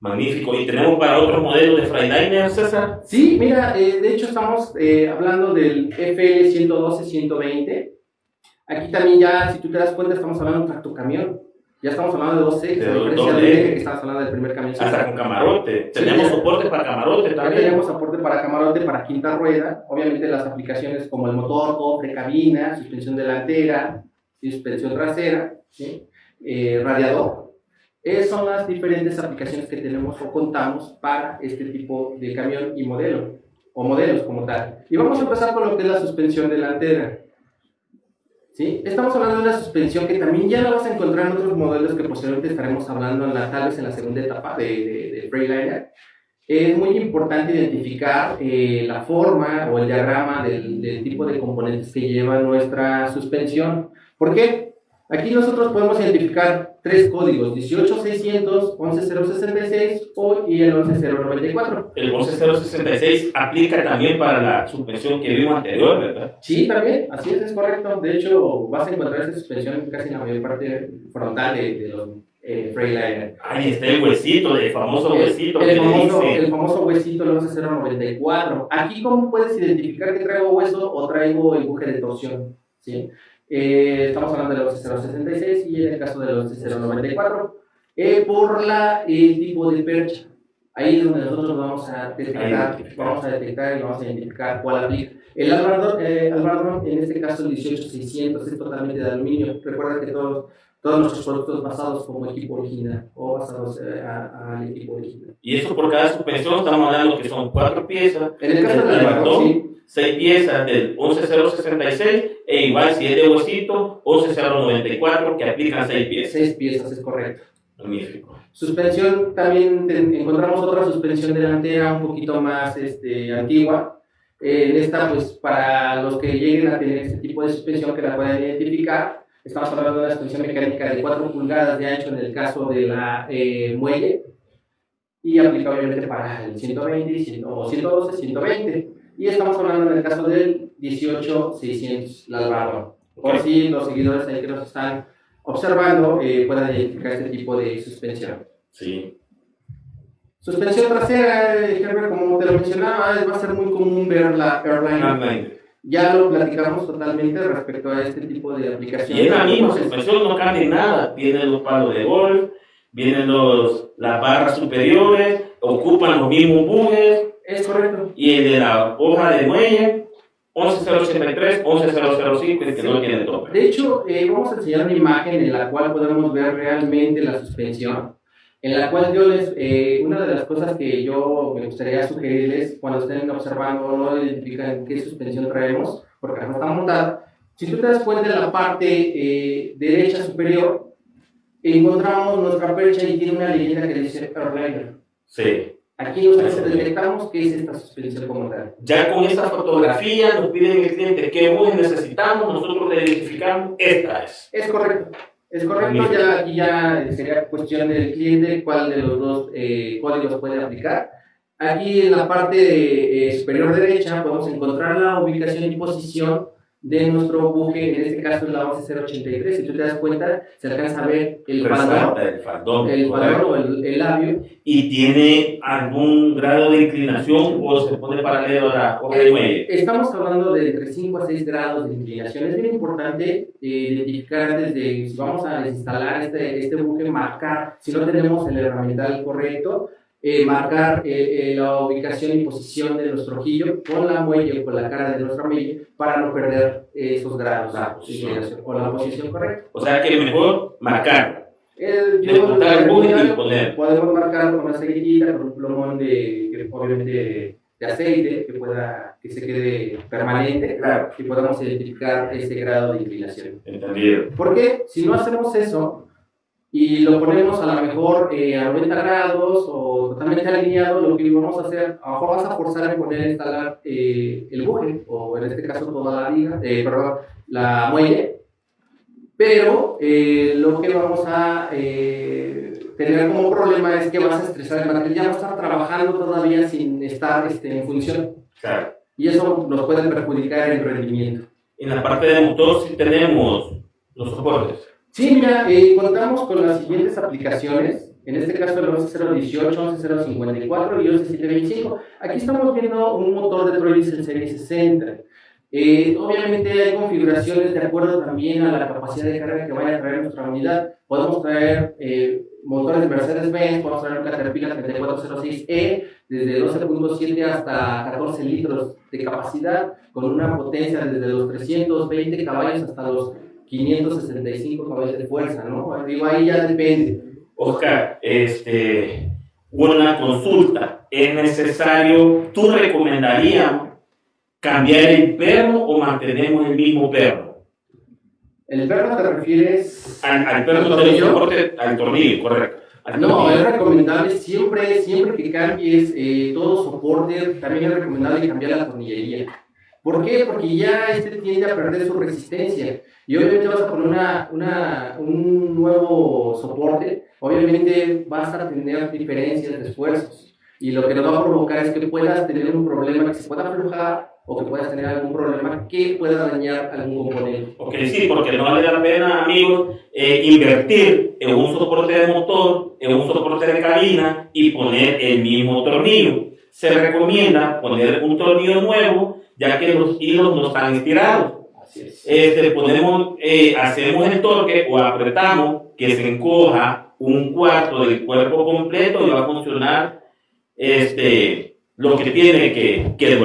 Magnífico. ¿Y tenemos para otro modelo de Freiliner, César? Sí, mira, eh, de hecho estamos eh, hablando del FL 112-120. Aquí también ya, si tú te das cuenta, estamos hablando de un tractocamión. Ya estamos hablando de dos ejes, a diferencia de que estamos hablando del primer camión. Hasta con camarote. tenemos soporte para camarote también. Tenemos soporte para camarote, para quinta rueda. Obviamente las aplicaciones como el motor, cofre, cabina, suspensión delantera, suspensión trasera, eh, radiador esas son las diferentes aplicaciones que tenemos o contamos para este tipo de camión y modelo, o modelos como tal. Y vamos a empezar con lo que es la suspensión delantera. ¿Sí? Estamos hablando de una suspensión que también ya la vas a encontrar en otros modelos que posteriormente estaremos hablando en la, tal vez en la segunda etapa de, de, de Freiliner. Es muy importante identificar eh, la forma o el diagrama del, del tipo de componentes que lleva nuestra suspensión. ¿Por qué? Aquí nosotros podemos identificar tres códigos, 18600, 11066 o, y el 11094. El 11066 aplica también para la suspensión que vimos anterior, ¿verdad? Sí, también, así es, es correcto. De hecho, vas a encontrar esa suspensión casi en la mayor parte frontal de, de los eh, Freiliner. Ahí está el huesito, el famoso huesito. El, famoso, el famoso huesito, el 11094. Aquí, ¿cómo puedes identificar que traigo hueso o traigo empuje de torsión? ¿Sí? Eh, estamos hablando del 11066 y en el caso del 11094, eh, por la, el tipo de percha. Ahí es donde nosotros vamos a detectar, vamos a detectar y vamos a identificar cuál aplica. El albardón, eh, en este caso el 18600, es totalmente de aluminio. Recuerda que todos, todos nuestros productos basados como equipo original o basados eh, al equipo original. Y eso por cada suspensión estamos hablando que son cuatro piezas. En el caso del albardón, sí 6 piezas del 11066 e igual si es de huesito 11094 que aplican 6 piezas. 6 piezas, es correcto. Magnífico. Suspensión, también encontramos otra suspensión delantera un poquito más este, antigua. Eh, en esta, pues para los que lleguen a tener este tipo de suspensión que la puedan identificar, estamos hablando de una suspensión mecánica de 4 pulgadas de ancho en el caso de la eh, muelle y aplica obviamente para el 120 o 112, 120. Y estamos hablando en el caso del 18600, la Alvaro. Por si los seguidores ahí que nos están observando eh, puedan identificar este tipo de suspensión. Sí. Suspensión trasera, Herbert, como te lo mencionaba, va a ser muy común ver la Airline. Ya lo platicamos totalmente respecto a este tipo de aplicaciones. Y es la misma suspensión, no cambia nada. Tienen los palos de golf, vienen los, las barras superiores, ocupan los mismos bujes, es correcto. Y el de la hoja de muelle, 11083, 11005, que no tiene tope. De hecho, eh, vamos a enseñar una imagen en la cual podemos ver realmente la suspensión. En la cual yo les, eh, una de las cosas que yo me gustaría sugerirles cuando estén observando, no identifican qué suspensión traemos, porque no está montada. Si tú te das cuenta en la parte eh, derecha superior, encontramos nuestra percha y tiene una leyenda que dice Airliner. Sí. Aquí nosotros detectamos qué es esta suspensión como tal. Ya con esta fotografía nos piden el cliente qué bus necesitamos, nosotros le identificamos, esta es. Es correcto. Es correcto, ya aquí ya sería cuestión del cliente cuál de los dos eh, códigos puede aplicar. Aquí en la parte eh, superior derecha podemos encontrar la ubicación y posición de nuestro buque, en este caso es la 11083, si tú te das cuenta, se alcanza a ver el faldón, el faldón, el faldón o el, labio. ¿Y tiene algún grado de inclinación o se pone paralelo a la hoja de muelle? Estamos hablando de entre 5 a 6 grados de inclinación. Es bien importante eh, identificar antes de, si vamos a instalar este, este buque, marcar, si no tenemos el herramiental correcto, eh, marcar eh, eh, la ubicación y posición de nuestro ojillo con la muelle o con la cara de nuestra muelle para no perder esos grados de con la posición correcta. O sea que mejor marcar. El, yo, el poner. Podemos marcar con una ceguillita, con un plomón de, obviamente, de aceite que pueda que se quede permanente claro. y podamos identificar ese grado de inclinación. Entendido. Porque si no hacemos eso, y lo ponemos a lo mejor eh, a 90 grados o totalmente alineado, lo que vamos a hacer, a lo mejor vas a forzar a poner a instalar eh, el buje, o en este caso toda la liga, eh, perdón, la muelle, pero lo que vamos a tener como problema es que vas a estresar el material, ya va a estar trabajando todavía sin estar este, en función. Claro. Y eso nos puede perjudicar el rendimiento. En la parte de motor sí tenemos los soportes Sí, mira, eh, contamos con las siguientes aplicaciones. En este caso el 11018, 11054 y 11725. Aquí estamos viendo un motor de Troyes en serie 60. Eh, obviamente hay configuraciones de acuerdo también a la capacidad de carga que vaya a traer nuestra unidad. Podemos traer eh, motores Mercedes-Benz, podemos traer un Caterpillar 3406E desde 12.7 hasta 14 litros de capacidad con una potencia desde los 320 caballos hasta los 565 caballos de fuerza, ¿no? Digo, ahí ya depende. Oscar, este, una consulta. ¿Es necesario, tú recomendarías cambiar el perro o mantenemos el mismo perro? ¿El perro te refieres al, al perro de soporte, al tornillo, correcto? no, es recomendable siempre, siempre que cambies eh, todo soporte, también es recomendable cambiar la tornillería. ¿Por qué? Porque ya este tiende a perder su resistencia. Y obviamente vas a poner una, una, un nuevo soporte, obviamente vas a tener diferencias de esfuerzos. Y lo que nos va a provocar es que puedas tener un problema que se pueda aflojar o que puedas tener algún problema que pueda dañar algún componente. Ok, sí, porque no vale la pena, amigos, eh, invertir en un soporte de motor, en un soporte de cabina y poner el mismo tornillo. Se recomienda poner un tornillo nuevo, ya que los hilos no están estirados. Este, ponemos, eh, hacemos el torque o apretamos que se encoja un cuarto del cuerpo completo y va a funcionar este, lo que tiene que, que.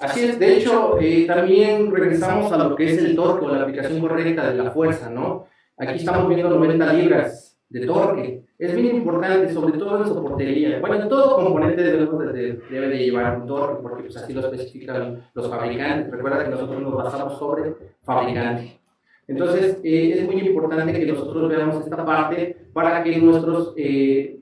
Así es, de hecho, eh, también regresamos a lo que es el torque o la aplicación correcta de la fuerza, ¿no? Aquí estamos viendo 90 libras de torque. Es bien importante, sobre todo en soportería. Bueno, todo componente debe, debe de llevar un torque, porque pues, así lo especifican los fabricantes. Recuerda que nosotros nos basamos sobre fabricante. Entonces, eh, es muy importante que nosotros veamos esta parte para que nuestros eh,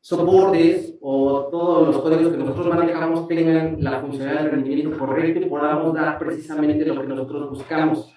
soportes o todos los códigos que nosotros manejamos tengan la funcionalidad de rendimiento correcto y podamos dar precisamente lo que nosotros buscamos.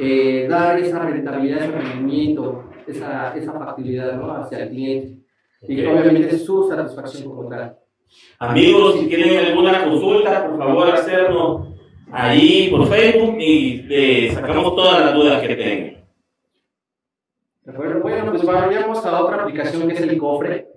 Eh, dar esa rentabilidad, ese rendimiento, esa, esa factibilidad ¿no? hacia el cliente. Y obviamente su satisfacción como tal. Amigos, si tienen alguna consulta, por favor hacernos ahí por Facebook y le sacamos todas las dudas que tengan. Bueno, pues vayamos a otra aplicación que es el cofre.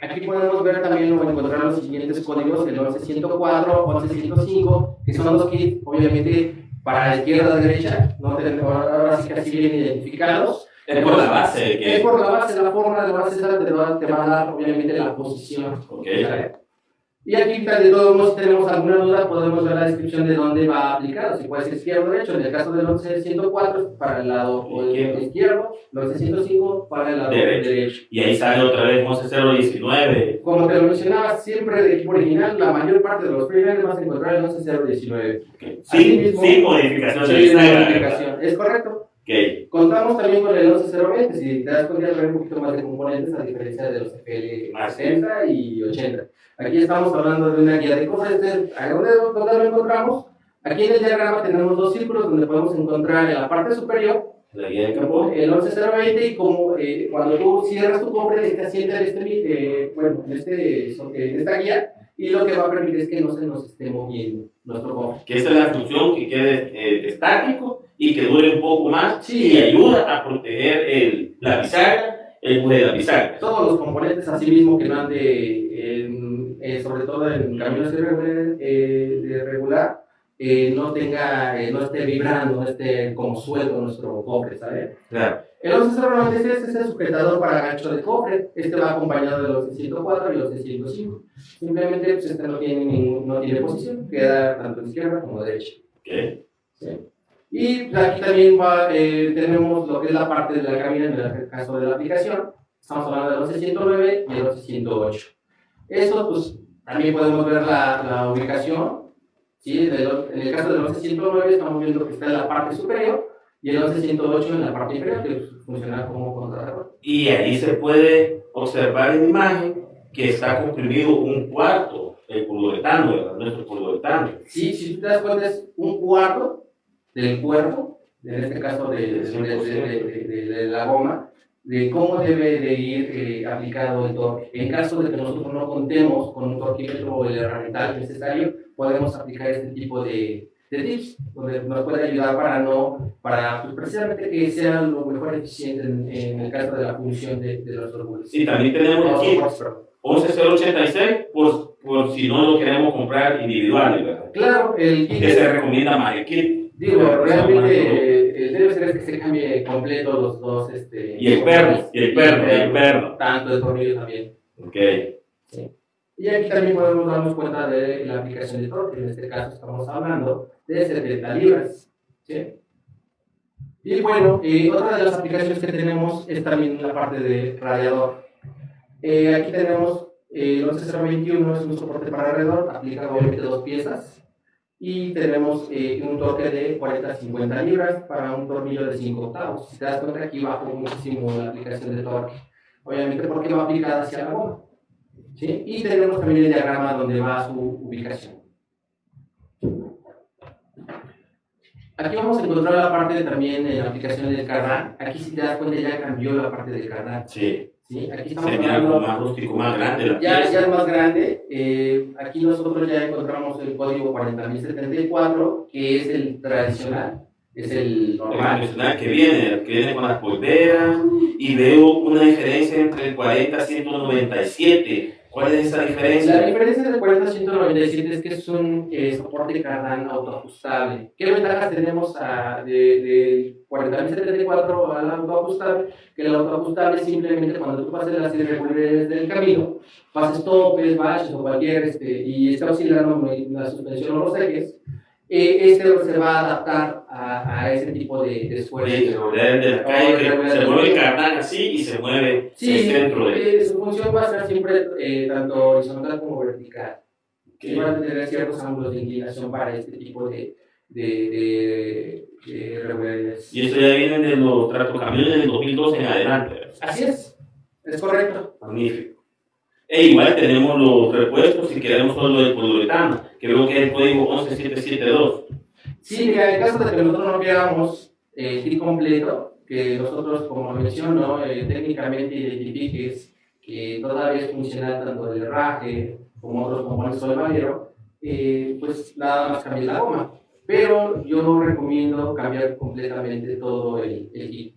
Aquí podemos ver también o encontrar los siguientes códigos, el 11104, 11105, que son los que obviamente para la izquierda, derecha, no ahora sí que así bien identificados. Es por la base. Es por la base, la forma de base te va, te va a dar obviamente la posición. Okay. Y aquí, de todos modos, si tenemos alguna duda, podemos ver la descripción de dónde va aplicado. Si puede ser izquierdo o derecho. En el caso del 11104 para el lado izquierdo, el 11105 para el lado derecho. Y ahí sale otra vez 11019. Como te lo mencionaba, siempre de equipo original, la mayor parte de los freelancers vas a encontrar el 11019. Okay. Sí, sí, modificación. Sí, modificación. Es correcto. Contamos también con el 11120, si te das cuenta, hay un poquito más de componentes a diferencia de los FL 70 y 80. Aquí estamos hablando de una guía de cofres. ¿Dónde, ¿Dónde lo encontramos? Aquí en el diagrama tenemos dos círculos donde podemos encontrar en la parte superior la guía de campo. El 11020 y como eh, cuando tú cierras tu cofre, este asienta en, este, eh, bueno, en, este, en esta guía y lo que va a permitir es que no se nos esté moviendo nuestro cofre. Que esa es la función que quede eh, estático y que dure un poco más sí. y ayuda a proteger el, la bisagra, el buje de la bisagra. Todos los componentes así mismo que van de eh, sobre todo en camiones de eh, regular, eh, no tenga, no esté vibrando, no esté como suelto nuestro cofre, ¿sabes? Claro. El 1196 es el sujetador para gancho de cofre. Este va acompañado de los 104 y los 105. Simplemente pues, este no tiene, ningún, no tiene posición, queda tanto izquierda como derecha. Okay. ¿Sí? Y pues, aquí también va, tenemos lo que es la parte de la cabina en el caso de la aplicación. Estamos hablando del 1109 y el 1108. Eso, pues, también podemos ver la, la ubicación. ¿sí? en el caso del 1109 estamos viendo que está en la parte superior y el 1108 en la parte inferior, que funciona como contrarreloj. Y ahí se puede observar en imagen que está comprimido un cuarto, el pulveretano, nuestro pulveretano. Sí, si tú te das cuenta, es un cuarto del cuerpo, en este caso de, de, de la goma, de cómo debe de ir eh, aplicado el torque. En caso de que nosotros no contemos con un torquímetro o el herramiental necesario, podemos aplicar este tipo de, de tips, donde nos puede ayudar para no, para pues, precisamente que sea lo mejor eficiente en, en el caso de la función de, de los árboles. Y también tenemos aquí 11086 por, por si no lo queremos comprar individual, ¿verdad? Claro, el kit. Que se recomienda más el kit. Digo, realmente eh, debe ser que se cambie completo los dos. Este, y el perno, y el perno, y el perno. Tanto el tornillo también. Ok. Sí. Y aquí también podemos darnos cuenta de la aplicación de torque. En este caso estamos hablando de 70 libras. ¿sí? Y bueno, eh, otra de las aplicaciones que tenemos es también la parte de radiador. Eh, aquí tenemos eh, el 11021, es un soporte para radiador, aplica obviamente dos piezas. Y tenemos eh, un torque de 40-50 libras para un tornillo de 5 octavos. Si te das cuenta, aquí bajo muchísimo la aplicación de torque. Obviamente porque va aplicada hacia la goma. ¿sí? Y tenemos también el diagrama donde va su ubicación. Aquí vamos a encontrar la parte también de la aplicación del cardan. Aquí si te das cuenta ya cambió la parte del cardan. Sí. ¿Sí? Aquí estamos Se mira algo más rústico, más grande. La ya, pieza. ya es más grande. eh, aquí nosotros ya encontramos el código 40074, que es el tradicional, es el El normal. tradicional que viene, que viene con las polveras y veo una diferencia entre el 40 y 197. ¿Cuál es esa La diferencia? diferencia del 40 a 197 es que es un eh, soporte cardan autoajustable. ¿Qué ventajas tenemos a, de, 4074 al autoajustable? Que el autoajustable simplemente cuando tú pases las irregularidades del camino, pases topes, baches o cualquier, este, y está oscilando la suspensión o los ejes, eh, este se va a adaptar a, a ese tipo de, de esfuerzo. Que volver de la calle, que se mueve el carnal así y se mueve Sí, el centro de. eh, su función va a ser siempre eh, tanto horizontal como vertical. que van a tener ciertos ángulos de inclinación para este tipo de, de, de. Y eso ya viene de los tractocamiones del 2012 en adelante. Así es, es correcto. Magnífico. E igual tenemos los repuestos si queremos solo el poliuretano, que veo que es el código 11772. Sí, mira, en caso de que nosotros no queramos el kit completo, que nosotros, como menciono, eh, técnicamente identifiques que todavía es funcional tanto el herraje como otros componentes del madero, eh, pues nada más cambiar la goma. Pero yo recomiendo cambiar completamente todo el, el kit.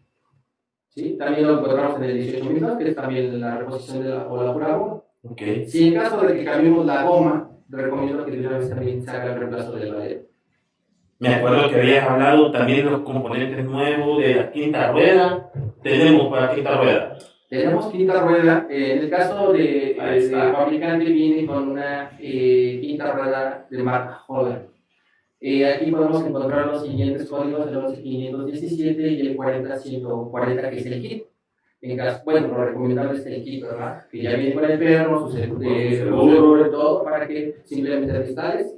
¿Sí? También lo encontramos en el 18 minutos, que es también la reposición de la, o la pura goma. Ok. Si en caso de que cambiemos la goma, recomiendo que de una vez también se haga el reemplazo del madero. Me acuerdo que habías hablado también de los componentes nuevos de la quinta rueda. Tenemos para quinta rueda. Tenemos quinta rueda. eh, en el caso de, de- está. del fabricante viene con una eh, quinta rueda de marca Holland. Eh, aquí podemos encontrar los siguientes códigos, el 11517 y el 40140, que es el kit. En caso, bueno, lo recomendable es el kit, ¿verdad? Que ya viene con el perno, su seguro, y todo, para que simplemente te instales.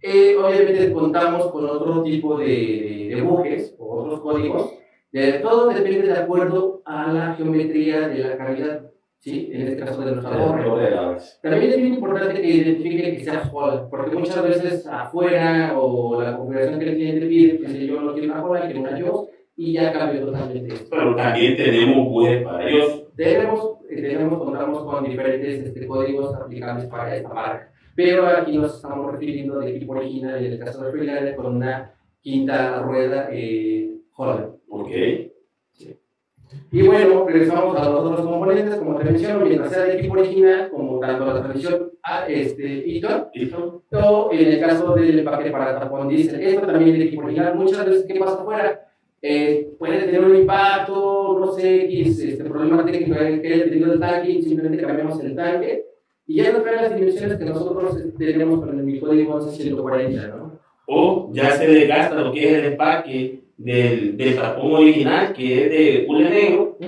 Eh, obviamente contamos con otro tipo de, de bujes o otros códigos. De, todo depende de acuerdo a la geometría de la cavidad, ¿sí? En este caso de nuestra torre. También es bien importante que identifique que sea Holland, porque muchas veces afuera o la configuración que el cliente pide, que si yo no quiero una Holland, quiero una yo, y ya cambió totalmente esto. Pero también tenemos bujes para ellos. Tenemos, eh, tenemos, contamos con diferentes este, códigos aplicables para esta marca, pero aquí nos estamos refiriendo de equipo original, en el caso de Freelander, con una quinta rueda eh, Holland. Ok. Y bueno, regresamos a los otros componentes, como te menciono, mientras sea de equipo original, como tanto la transmisión a este Eaton, o en el caso del empaque para tapón diésel, esto también es de equipo original. Muchas veces, ¿qué pasa afuera? Eh, puede tener un impacto, no sé, X, este problema técnico que haya tenido el tanque, y simplemente cambiamos el tanque, y ya no trae las dimensiones que nosotros tenemos con el código 1140, ¿no? O ya se desgasta lo que es el empaque del, del tapón original, que es de hule negro,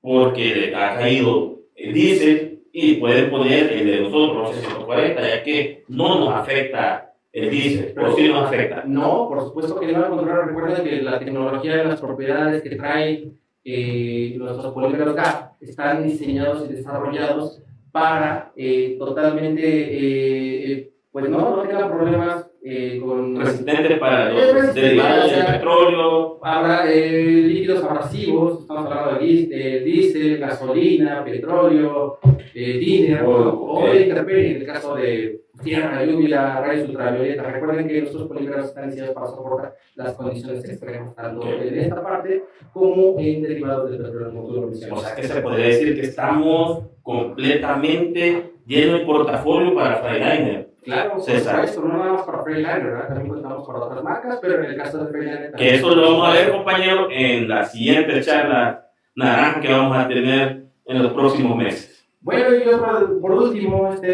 porque le ha caído el diésel y pueden poner el de nosotros, 140, ya que no nos afecta el diésel, pero sí nos afecta. No, por supuesto que no, al contrario, recuerden que la tecnología de las propiedades que traen eh, nuestros polímeros GAP están diseñados y desarrollados para eh, totalmente, eh, eh, pues no, no tengan problemas eh, con... Resistente para los derivados o del petróleo. Habrá eh, líquidos abrasivos, estamos hablando de diésel, gasolina, petróleo, eh, dinero, Oh, o intemperie, en el caso de tierra, lluvia, rayos ultravioleta. Recuerden que nuestros polímeros están diseñados para soportar las condiciones extremas, tanto en esta parte como en derivados del petróleo, lo O sea que se podría decir que estamos completamente llenos de portafolio para Freightliner. Claro, César. supuesto, no nada más para Freightliner, ¿verdad? También contamos con otras marcas, pero en el caso de Freightliner Que eso también- lo vamos a ver, compañero, en la siguiente charla naranja que vamos a tener en los próximos meses. Bueno, y yo por último, este,